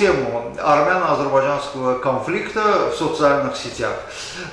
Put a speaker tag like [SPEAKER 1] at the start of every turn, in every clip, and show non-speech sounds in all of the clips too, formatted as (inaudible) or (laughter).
[SPEAKER 1] тему армяно-азербайджанского конфликта в социальных сетях.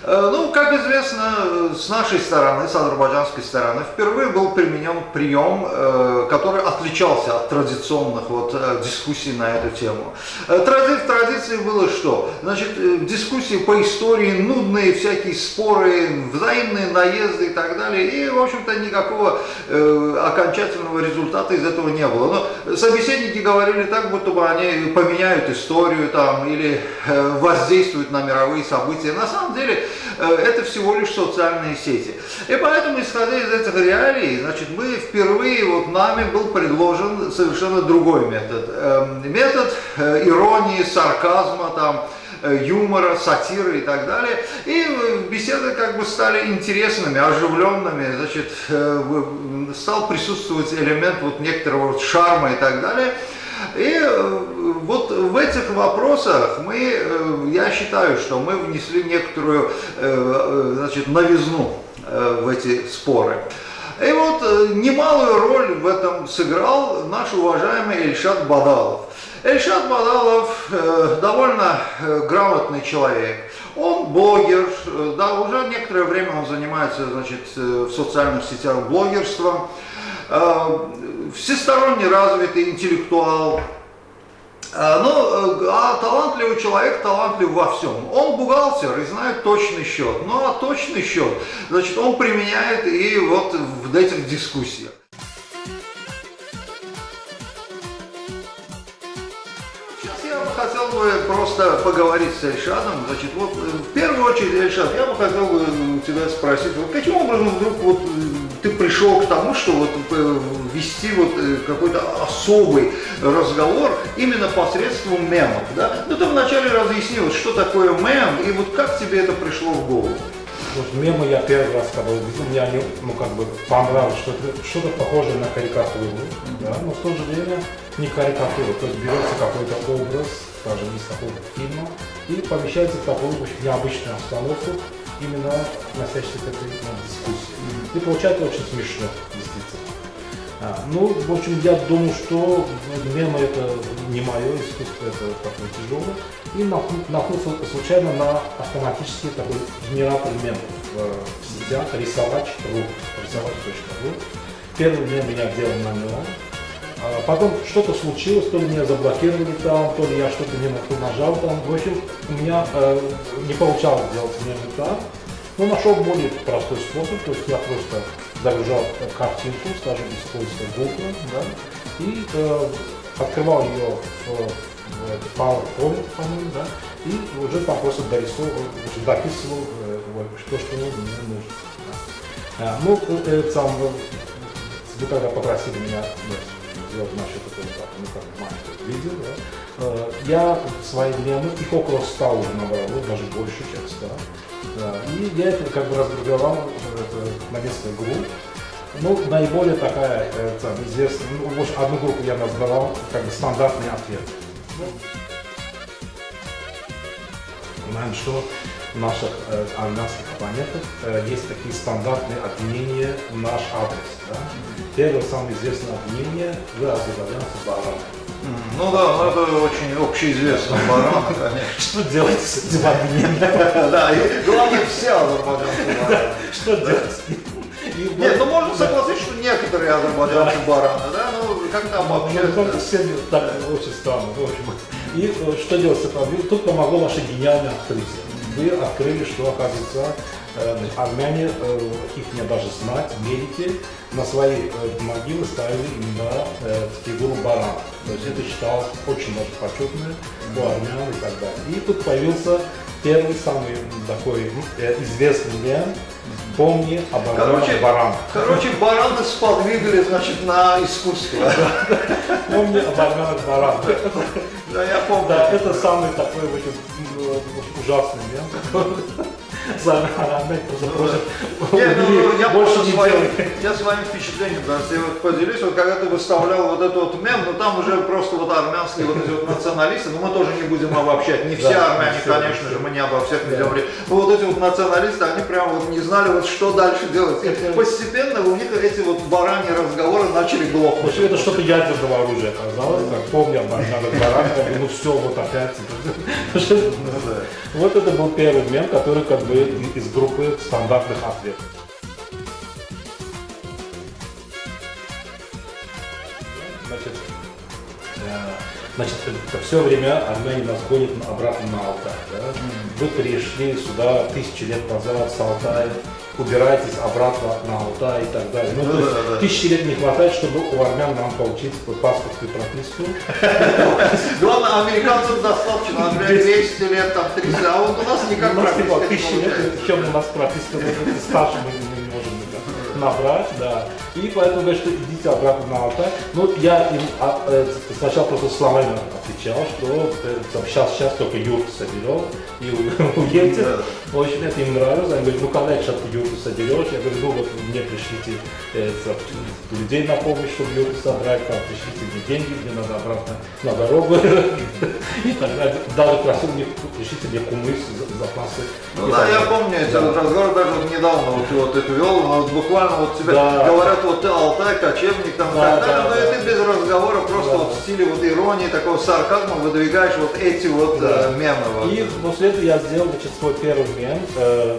[SPEAKER 1] Э, ну, как известно, с нашей стороны, с азербайджанской стороны, впервые был применен прием, э, который отличался от традиционных вот дискуссий на эту тему. В традиции было что? Значит, дискуссии по истории, нудные всякие споры, взаимные наезды и так далее. И, в общем-то, никакого окончательного результата из этого не было. Но собеседники говорили так, будто бы они поменяют историю там или э, воздействуют на мировые события. На самом деле э, это всего лишь социальные сети. И поэтому, исходя из этих реалий, значит, мы впервые, вот нами был предложен совершенно другой метод. Эм, метод э, иронии, сарказма, там, юмора, сатиры и так далее. И беседы как бы стали интересными, оживленными, значит, стал присутствовать элемент вот некоторого вот шарма и так далее. И э, вот в этих вопросах мы, э, я считаю, что мы внесли некоторую э, значит, новизну в эти споры. И вот немалую роль в этом сыграл наш уважаемый Эльшат Бадалов. Эльшат Бадалов довольно грамотный человек. Он блогер, да, уже некоторое время он занимается значит, в социальных сетях блогерством всесторонне развитый интеллектуал, ну, э, а талантливый человек талантлив во всем. Он бухгалтер и знает точный счет. Ну, а точный счет, значит, он применяет и вот в этих дискуссиях. Хотел бы просто поговорить с Эльшадом. Значит, вот э, в первую очередь, Эльшад, я бы хотел бы тебя спросить, вот каким образом вдруг вот ты пришел к тому, что вот э, вести вот э, какой-то особый разговор именно посредством мемов, да? Ну, ты вначале разъяснил, что такое мем, и вот как тебе это пришло в голову?
[SPEAKER 2] Вот мемы я первый раз когда увидел, мне они, ну, как бы понравилось, что-то что, -то, похожее на карикатуру, да, но в то же время не карикатура, то есть берется какой-то образ, даже из какого-то фильма, и помещается в такую очень необычную обстановку, именно относящийся к этой ну, дискуссии. И получается очень смешно, действительно. А, ну, в общем, я думаю, что мемы это не мое искусство, это такое тяжелое. И наткнулся случайно на автоматический такой генератор мемов в сетях рисовать.ру. Рисовать.ру. Первый мем меня делал на нем. А потом что-то случилось, то ли меня заблокировали там, то ли я что-то не нажал там. В общем, у меня э, не получалось сделать мемы там. Но нашел более простой способ, то есть я просто загружал картинку, скажем, поиска Google, да, и э, открывал ее в, PowerPoint, по-моему, да, и уже там просто дорисовывал, дописывал э, то, что мне нужно. Да. А, ну, э, это сам, вы когда попросили меня сделать этого, ну, как маленькое видео, да, э, я свои мемы, их около 100 уже набрал, даже больше, чем 100. Да. И я это как бы разгруппировал на несколько групп. Ну, наиболее такая э, там, известная, ну, общем, одну группу я назвал как бы стандартный ответ. Ну, знаем, что наших э, армянских оппонентах э, есть такие стандартные обвинения в наш адрес. Да? Первое, самое известное обвинение – вы азербайджанцы бараны.
[SPEAKER 1] Ну да, ну это очень общеизвестно баран, (laughs) конечно.
[SPEAKER 2] Что делать с этим обвинением?
[SPEAKER 1] Да, и главное все азербайджанцы бараны.
[SPEAKER 2] Что делать?
[SPEAKER 1] Нет, ну можно согласиться, что некоторые азербайджанцы бараны, да, ну как там вообще.
[SPEAKER 2] Ну, только все так очень странно, в общем. И э, что делать с этим? Тут помогло ваше гениальное открытие. Вы открыли, что оказывается э, армяне, э, их не даже знать, медики, на свои могилы ставили именно фигуру барана. То есть это считалось очень даже почетное у армян и так далее. И тут появился первый самый такой известный мем, Помни об
[SPEAKER 1] короче, баран. Короче, бараны сподвигли, значит, на искусство.
[SPEAKER 2] Помни об армянах баран.
[SPEAKER 1] Да, я помню.
[SPEAKER 2] Да, это самый такой очень ужасный мем. Просто просят
[SPEAKER 1] Не, ну, я
[SPEAKER 2] больше не
[SPEAKER 1] своим, я своим впечатлением, да, я вот поделюсь, вот когда ты выставлял вот этот вот мем, ну там уже просто вот армянские вот эти вот националисты, ну мы тоже не будем обобщать, не все
[SPEAKER 2] Да,
[SPEAKER 1] армяне,
[SPEAKER 2] все,
[SPEAKER 1] конечно
[SPEAKER 2] не
[SPEAKER 1] же, мы не обо всех ведем речь, но вот эти вот националисты, они прям вот не знали вот что дальше делать. И
[SPEAKER 2] Это-
[SPEAKER 1] постепенно у них эти вот бараньи разговоры начали
[SPEAKER 2] В
[SPEAKER 1] глохнуть.
[SPEAKER 2] общем, это что-то ядерного оружия оказалось, как помню, надо баран, ну все, вот опять. (laughs) Вот это был первый мем, который как бы из группы стандартных ответов. Значит, э, значит, это все время армяне нас гонят обратно на Алтай. Да? Вы пришли сюда тысячи лет назад с Алтая, убирайтесь обратно на Алтай и так далее. Ну, то есть
[SPEAKER 1] Да-да-да.
[SPEAKER 2] тысячи лет не хватает, чтобы у армян нам получить паспорт и прописку. (laughs)
[SPEAKER 1] Главное, американцам достаточно, например, 200 лет, там 300, а вот у нас никак
[SPEAKER 2] типа
[SPEAKER 1] прописка
[SPEAKER 2] тысячи лет, причем у нас прописка может, старше мы не набрать, да. И поэтому говорят, что идите обратно на Алтай. Ну, я им а, э, сначала просто словами отвечал, что э, сейчас, сейчас только юрту соберем и (laughs) уедете.
[SPEAKER 1] Да.
[SPEAKER 2] Очень это им нравилось. Они говорят, ну когда сейчас ты юрту соберешь? Я говорю, ну вот мне пришлите э, людей на помощь, чтобы юрту собрать, там, пришлите мне деньги, мне надо обратно на дорогу. (laughs) И так далее. Даже просил мне, пришлите мне кумыс, за- запасы.
[SPEAKER 1] Ну да, я помню вот разговоры, даже недавно вот, вот их вел, но вот буквально вот тебе
[SPEAKER 2] Да.
[SPEAKER 1] говорят, вот ты Алтай, кочевник там и
[SPEAKER 2] Да,
[SPEAKER 1] так далее,
[SPEAKER 2] да,
[SPEAKER 1] но
[SPEAKER 2] да.
[SPEAKER 1] и ты без разговора просто
[SPEAKER 2] Да.
[SPEAKER 1] вот в стиле вот иронии, такого сарказма выдвигаешь вот эти вот
[SPEAKER 2] Да.
[SPEAKER 1] э, мемы. вот.
[SPEAKER 2] И после этого я сделал значит, свой первый мем. э,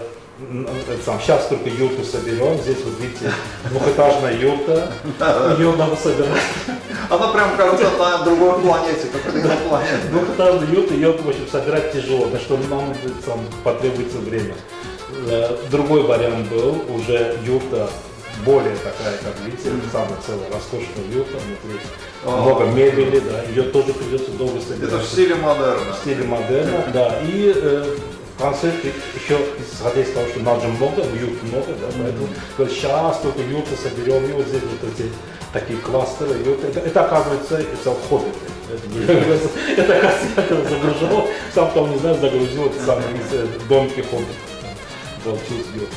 [SPEAKER 2] сам, сейчас только юрту соберем. Здесь вот видите двухэтажная юрта. Ее надо собирать.
[SPEAKER 1] Она прям кажется на другой планете, какой-то инопланетной.
[SPEAKER 2] Двухэтажную юрту, ее в общем, собирать тяжело, на что нам там, потребуется время. Э, Другой вариант был уже юрта более такая, как видите, самая целая роскошная юрта внутри.
[SPEAKER 1] О.
[SPEAKER 2] Много мебели, да, ее тоже придется долго собирать.
[SPEAKER 1] Это в стиле модерна.
[SPEAKER 2] в стиле модерна, да. И э, в конце еще, исходя из того, что нас же много, юрт много, да, поэтому говорят, сейчас только юрты соберем, и вот здесь вот эти такие кластеры, юрты. Это, это оказывается, это хоббиты. (laughs) Это, это, оказывается, я загружал, сам того не знаю, загрузил это самые из э, Получился юрт.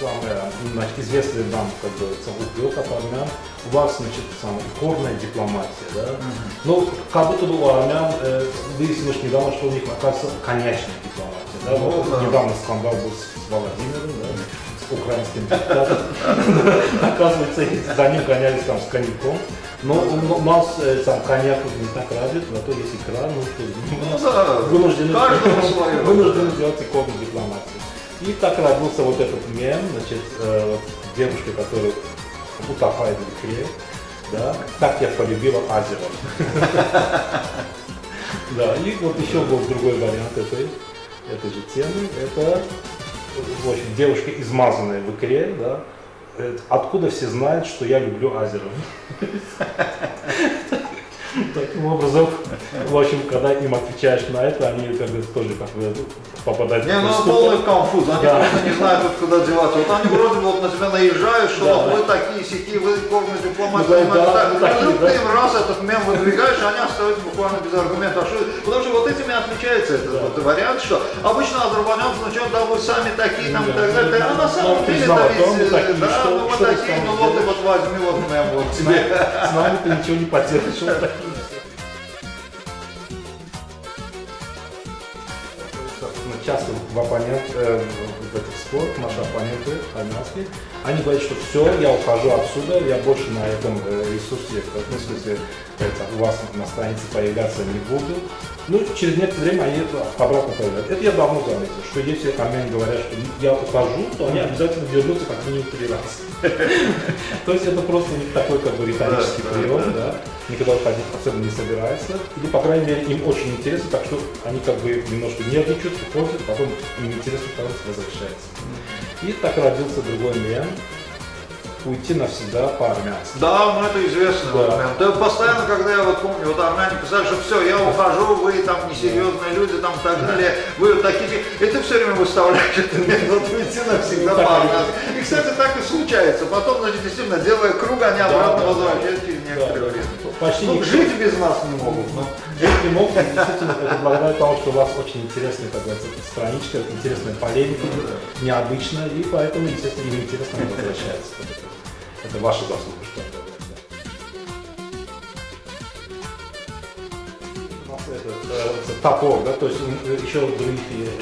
[SPEAKER 2] самая значит, известная нам, как говорится, от армян, у вас, значит, самая икорная дипломатия, да? Ну, как будто бы у армян э, выяснилось недавно, что у них, оказывается, конечная дипломатия, да?
[SPEAKER 1] Ну,
[SPEAKER 2] Вот
[SPEAKER 1] да.
[SPEAKER 2] недавно скандал был с, с Владимиром, украинским депутатом. (laughs) Оказывается, за ним гонялись там с коньяком. Но у нас э, сам коньяк не так развит, зато есть икра, ну, что,
[SPEAKER 1] Ну
[SPEAKER 2] вынуждены, вынуждены делать икорную дипломатию. И так родился вот этот мем, значит, э, вот девушка, которая утопает в икре, да, так я полюбила Азеров. (laughs) Да, и вот еще был другой вариант этой, этой же темы, это, в общем, девушка, измазанная в икре, да, откуда все знают, что я люблю Азеров. Таким образом, в общем, когда им отвечаешь на это, они как бы тоже как бы попадают
[SPEAKER 1] Не, ну
[SPEAKER 2] в ступор.
[SPEAKER 1] полный конфуз, они
[SPEAKER 2] Да.
[SPEAKER 1] просто не знают, вот куда деваться. Вот они вроде бы вот на себя наезжают, что
[SPEAKER 2] Да.
[SPEAKER 1] вы такие сики, вы кормите дипломатию,
[SPEAKER 2] Да,
[SPEAKER 1] понимаете,
[SPEAKER 2] да,
[SPEAKER 1] так.
[SPEAKER 2] ну, такие, да.
[SPEAKER 1] ты им раз этот мем выдвигаешь, они остаются буквально без аргументов. А что- Потому что вот этим и отличается этот
[SPEAKER 2] Да.
[SPEAKER 1] вот вариант, что обычно азербайджанцы начнут, да вы сами такие там и
[SPEAKER 2] Да.
[SPEAKER 1] так далее. А на самом
[SPEAKER 2] Ну,
[SPEAKER 1] деле, да
[SPEAKER 2] да,
[SPEAKER 1] ведь, да,
[SPEAKER 2] что-
[SPEAKER 1] ну мы
[SPEAKER 2] что ты
[SPEAKER 1] такие, ну вот и
[SPEAKER 2] сделаешь?
[SPEAKER 1] вот возьми вот мем вот тебе.
[SPEAKER 2] С нами ты ничего не поделаешь, вот такие. Часто в оппонент, э, в этот спор наши оппоненты армянские, они говорят, что все, я ухожу отсюда, я больше на этом э, ресурсе, ну, в смысле, это, у вас на странице появляться не буду. Ну, через некоторое время они обратно появляются. Это я давно заметил, что если армяне говорят, что я ухожу, то они обязательно вернутся как минимум три раза. (laughs) То есть это просто них такой как бы риторический прием,
[SPEAKER 1] да.
[SPEAKER 2] да, никогда уходить особенно не собирается. Или, по крайней мере, им очень интересно, так что они как бы немножко нервничают, уходят, потом им интересно, потом возвращается. И так родился другой мем уйти навсегда по-армянски.
[SPEAKER 1] Да, ну это известный
[SPEAKER 2] Да.
[SPEAKER 1] момент. Да, постоянно, когда я вот помню, вот армяне писали, что все, я ухожу, вы там несерьезные люди, там так далее, вы вот такие, и ты все время выставляешь это вот уйти навсегда
[SPEAKER 2] Ну, и
[SPEAKER 1] по-армянски. И, кстати, так и случается. Потом, значит, действительно, делая круг, они обратно возвращаются через некоторое время.
[SPEAKER 2] Почти
[SPEAKER 1] Ну,
[SPEAKER 2] никто
[SPEAKER 1] жить без нас не могут. но-
[SPEAKER 2] жить не мог. Действительно, это благодаря тому, что у вас очень интересная, как говорится, страничка, интересная полемика, необычная, и поэтому, естественно, им интересно возвращается. Это, это ваша заслуга, У нас это, э, топор, да, то есть э, еще других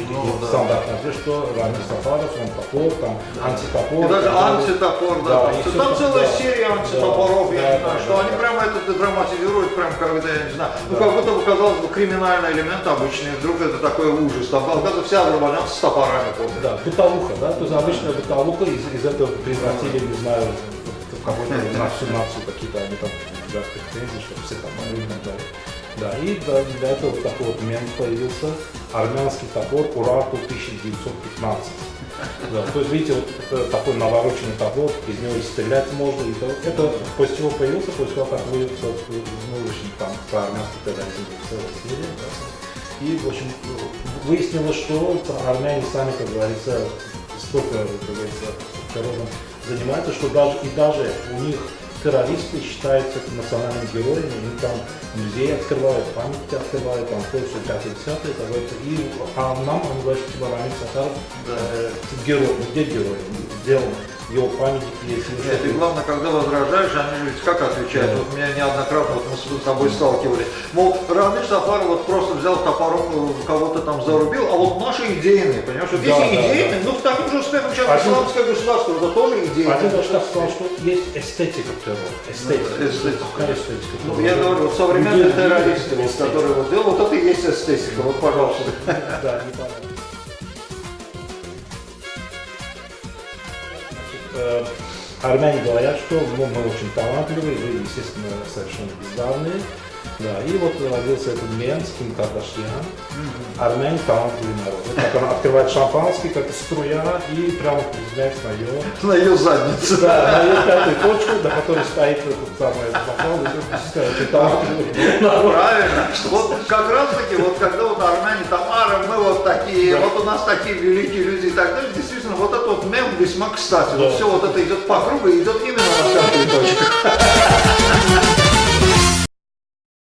[SPEAKER 1] Ну, да.
[SPEAKER 2] стандартных, что Рамиль Сафаров, он топор, там антитопор.
[SPEAKER 1] И даже антитопор, да.
[SPEAKER 2] Да,
[SPEAKER 1] там, там целая
[SPEAKER 2] да.
[SPEAKER 1] серия
[SPEAKER 2] Да,
[SPEAKER 1] антитопоров, я
[SPEAKER 2] да,
[SPEAKER 1] не знаю,
[SPEAKER 2] да,
[SPEAKER 1] что
[SPEAKER 2] да,
[SPEAKER 1] они
[SPEAKER 2] да.
[SPEAKER 1] прямо это драматизируют, прям когда, я не знаю, ну
[SPEAKER 2] Да.
[SPEAKER 1] как будто бы, казалось бы, криминальный элемент обычный, вдруг это такой ужас. Там, оказывается, вся азербайджанцы с топорами ходят.
[SPEAKER 2] Да, бытовуха, да, то есть обычная бытовуха из, из этого превратили, не знаю, в какой-то на всю нацию какие-то они там да, претензии, что все там и так далее. Да, и до этого вот такой вот мем появился, армянский топор Урату 1915. Да, то есть, видите, вот это такой навороченный топор, из него стрелять можно, и то, это после чего появился, после того, как вы, собственно, ну, в там, про армянский терроризм целая серия, да. И, в общем, выяснилось, что армяне сами, как говорится, столько, как говорится, террором занимаются, что даже и даже у них террористы считаются национальными героями, им там музеи открывают, памятники открывают, там пятое, десятое, как говорится. И а нам, он говорит, типа Рамиль Сатаров э, герой, где герой, сделан, его памятники есть.
[SPEAKER 1] Нет, и главное, когда возражаешь, они ведь как отвечают?
[SPEAKER 2] Да.
[SPEAKER 1] Вот меня неоднократно, вот мы с тобой сталкивались. Мол, Рамиль Сафаров вот просто взял топором, э, кого-то там зарубил, а вот наши идейные, понимаешь? Вот
[SPEAKER 2] Да,
[SPEAKER 1] если
[SPEAKER 2] да,
[SPEAKER 1] идейные, ну к тому же успехом сейчас
[SPEAKER 2] Один-
[SPEAKER 1] исламское государство, это тоже идейное.
[SPEAKER 2] Один даже так сказал, что есть эстетика террора. Эстетика.
[SPEAKER 1] Ну, эстетика.
[SPEAKER 2] Какая эстетика?
[SPEAKER 1] Ну, я говорю, вот современные террористы, которые вот делают, вот это и есть эстетика, вот, пожалуйста.
[SPEAKER 2] Да, не понятно. Армяне говорят, что ну, мы очень талантливые, вы, естественно, совершенно бездарные. Да, и вот родился этот мем с Ким Кардашьян. Армяне талантливый народ. Вот как она открывает шампанский, как струя, и прямо приземляется на ее
[SPEAKER 1] На ее задницу.
[SPEAKER 2] да, на ее пятую точку, на которой стоит этот самый бокал, и талантливый народ.
[SPEAKER 1] Правильно. Вот как раз таки, вот когда вот армяне там, ары, мы вот такие, вот у нас такие великие люди и так далее, действительно, вот этот вот мем весьма кстати. Вот все вот это идет по кругу и идет именно на пятую точку. (laughs)